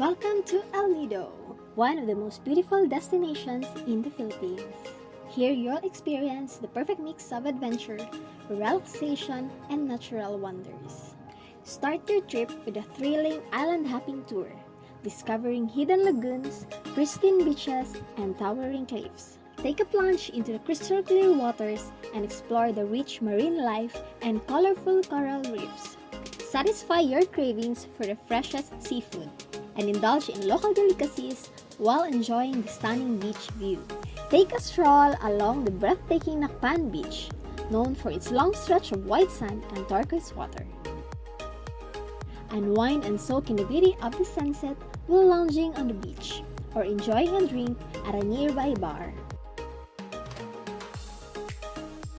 Welcome to El Nido, one of the most beautiful destinations in the Philippines. Here you'll experience the perfect mix of adventure, relaxation, and natural wonders. Start your trip with a thrilling island hopping tour, discovering hidden lagoons, pristine beaches, and towering cliffs. Take a plunge into the crystal clear waters and explore the rich marine life and colorful coral reefs. Satisfy your cravings for the freshest seafood and indulge in local delicacies while enjoying the stunning beach view. Take a stroll along the breathtaking Nacpan Beach, known for its long stretch of white sand and turquoise water. Unwind and soak in the beauty of the sunset while lounging on the beach or enjoying a drink at a nearby bar.